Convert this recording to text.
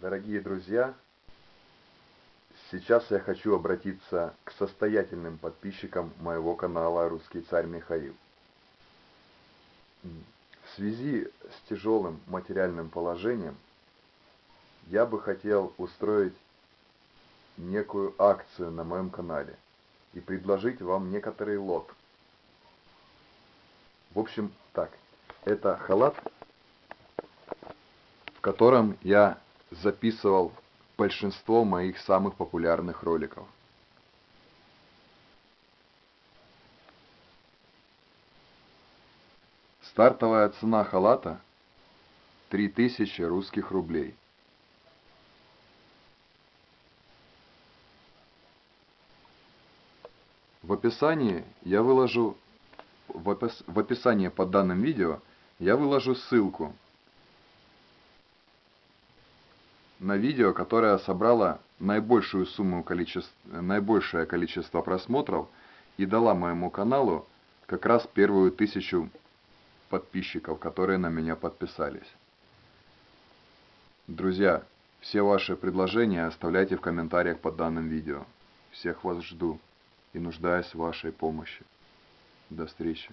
Дорогие друзья, сейчас я хочу обратиться к состоятельным подписчикам моего канала «Русский царь Михаил». В связи с тяжелым материальным положением я бы хотел устроить некую акцию на моем канале и предложить вам некоторый лот. В общем, так, это халат, в котором я записывал большинство моих самых популярных роликов. Стартовая цена халата 3000 русских рублей. В описании я выложу в, опис, в описании под данным видео я выложу ссылку на видео, которое собрало наибольшую сумму количество, наибольшее количество просмотров и дала моему каналу как раз первую тысячу подписчиков, которые на меня подписались. Друзья, все ваши предложения оставляйте в комментариях под данным видео. Всех вас жду и нуждаюсь в вашей помощи. До встречи.